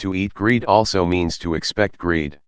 To eat greed also means to expect greed.